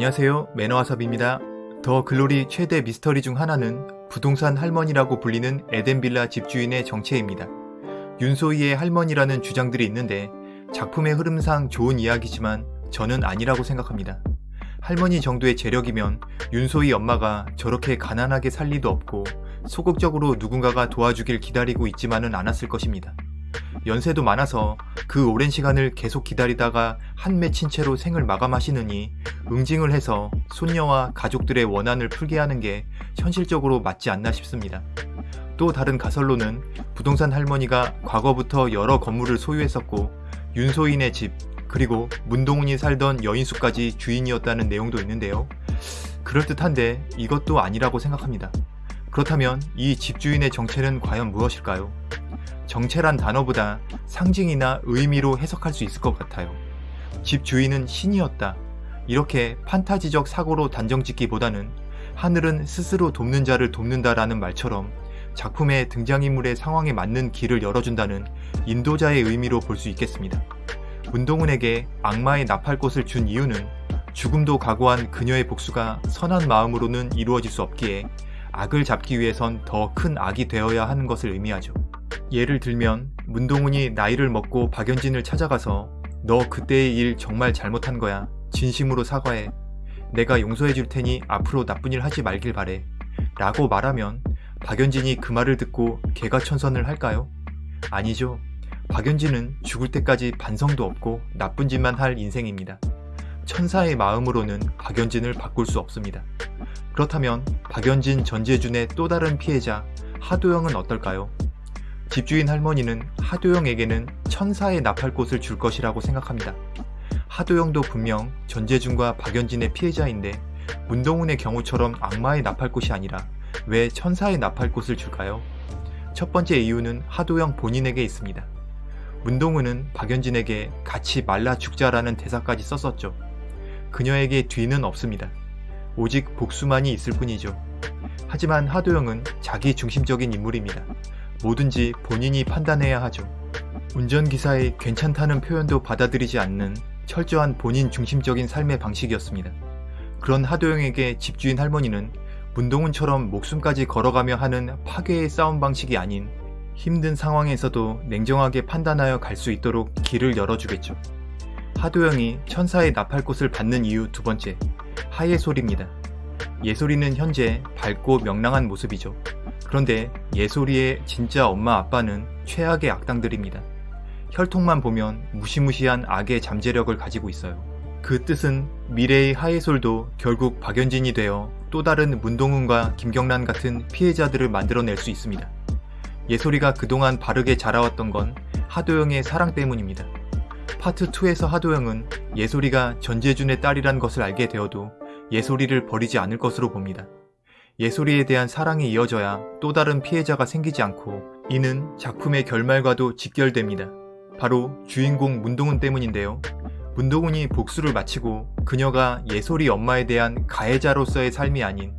안녕하세요 매너와섭입니다. 더 글로리 최대 미스터리 중 하나는 부동산 할머니라고 불리는 에덴빌라 집주인의 정체입니다. 윤소희의 할머니라는 주장들이 있는데 작품의 흐름상 좋은 이야기지만 저는 아니라고 생각합니다. 할머니 정도의 재력이면 윤소희 엄마가 저렇게 가난하게 살 리도 없고 소극적으로 누군가가 도와주길 기다리고 있지만은 않았을 것입니다. 연세도 많아서 그 오랜 시간을 계속 기다리다가 한 맺힌 채로 생을 마감하시느니 응징을 해서 손녀와 가족들의 원한을 풀게 하는 게 현실적으로 맞지 않나 싶습니다. 또 다른 가설로는 부동산 할머니가 과거부터 여러 건물을 소유했었고 윤소인의 집 그리고 문동훈이 살던 여인숙까지 주인이었다는 내용도 있는데요. 그럴듯한데 이것도 아니라고 생각합니다. 그렇다면 이 집주인의 정체는 과연 무엇일까요? 정체란 단어보다 상징이나 의미로 해석할 수 있을 것 같아요. 집 주인은 신이었다. 이렇게 판타지적 사고로 단정 짓기보다는 하늘은 스스로 돕는 자를 돕는다라는 말처럼 작품의 등장인물의 상황에 맞는 길을 열어준다는 인도자의 의미로 볼 수 있겠습니다. 문동훈에게 악마의 나팔꽃을 준 이유는 죽음도 각오한 그녀의 복수가 선한 마음으로는 이루어질 수 없기에 악을 잡기 위해선 더 큰 악이 되어야 하는 것을 의미하죠. 예를 들면 문동훈이 나이를 먹고 박연진을 찾아가서 너 그때의 일 정말 잘못한 거야. 진심으로 사과해. 내가 용서해 줄 테니 앞으로 나쁜 일 하지 말길 바래. 라고 말하면 박연진이 그 말을 듣고 개가 천선을 할까요? 아니죠. 박연진은 죽을 때까지 반성도 없고 나쁜 짓만 할 인생입니다. 천사의 마음으로는 박연진을 바꿀 수 없습니다. 그렇다면 박연진 전재준의 또 다른 피해자 하도영은 어떨까요? 집주인 할머니는 하도영에게는 천사의 나팔 꽃을 줄 것이라고 생각합니다. 하도영도 분명 전재준과 박연진의 피해자인데 문동훈의 경우처럼 악마의 나팔꽃이 아니라 왜 천사의 나팔꽃을 줄까요? 첫 번째 이유는 하도영 본인에게 있습니다. 문동훈은 박연진에게 같이 말라 죽자라는 대사까지 썼었죠. 그녀에게 뒤는 없습니다. 오직 복수만이 있을 뿐이죠. 하지만 하도영은 자기 중심적인 인물입니다. 뭐든지 본인이 판단해야 하죠. 운전기사의 괜찮다는 표현도 받아들이지 않는 철저한 본인 중심적인 삶의 방식이었습니다. 그런 하도영에게 집주인 할머니는 문동훈처럼 목숨까지 걸어가며 하는 파괴의 싸움 방식이 아닌 힘든 상황에서도 냉정하게 판단하여 갈 수 있도록 길을 열어주겠죠. 하도영이 천사의 나팔꽃을 받는 이유 두 번째, 하예솔입니다. 예솔이는 현재 밝고 명랑한 모습이죠. 그런데 예솔이의 진짜 엄마 아빠는 최악의 악당들입니다. 혈통만 보면 무시무시한 악의 잠재력을 가지고 있어요. 그 뜻은 미래의 하예솔도 결국 박연진이 되어 또 다른 문동훈과 김경란 같은 피해자들을 만들어낼 수 있습니다. 예솔이가 그동안 바르게 자라왔던 건 하도영의 사랑 때문입니다. 파트 2에서 하도영은 예솔이가 전재준의 딸이란 것을 알게 되어도 예솔이를 버리지 않을 것으로 봅니다. 예솔이에 대한 사랑이 이어져야 또 다른 피해자가 생기지 않고 이는 작품의 결말과도 직결됩니다. 바로 주인공 문동훈 때문인데요. 문동훈이 복수를 마치고 그녀가 예솔이 엄마에 대한 가해자로서의 삶이 아닌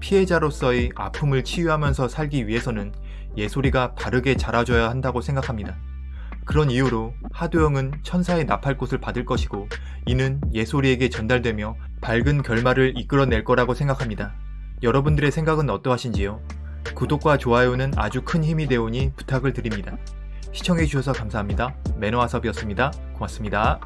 피해자로서의 아픔을 치유하면서 살기 위해서는 예솔이가 바르게 자라줘야 한다고 생각합니다. 그런 이유로 하도영은 천사의 나팔꽃을 받을 것이고 이는 예솔이에게 전달되며 밝은 결말을 이끌어낼 거라고 생각합니다. 여러분들의 생각은 어떠하신지요? 구독과 좋아요는 아주 큰 힘이 되오니 부탁을 드립니다. 시청해주셔서 감사합니다. 매너와섭이었습니다. 고맙습니다.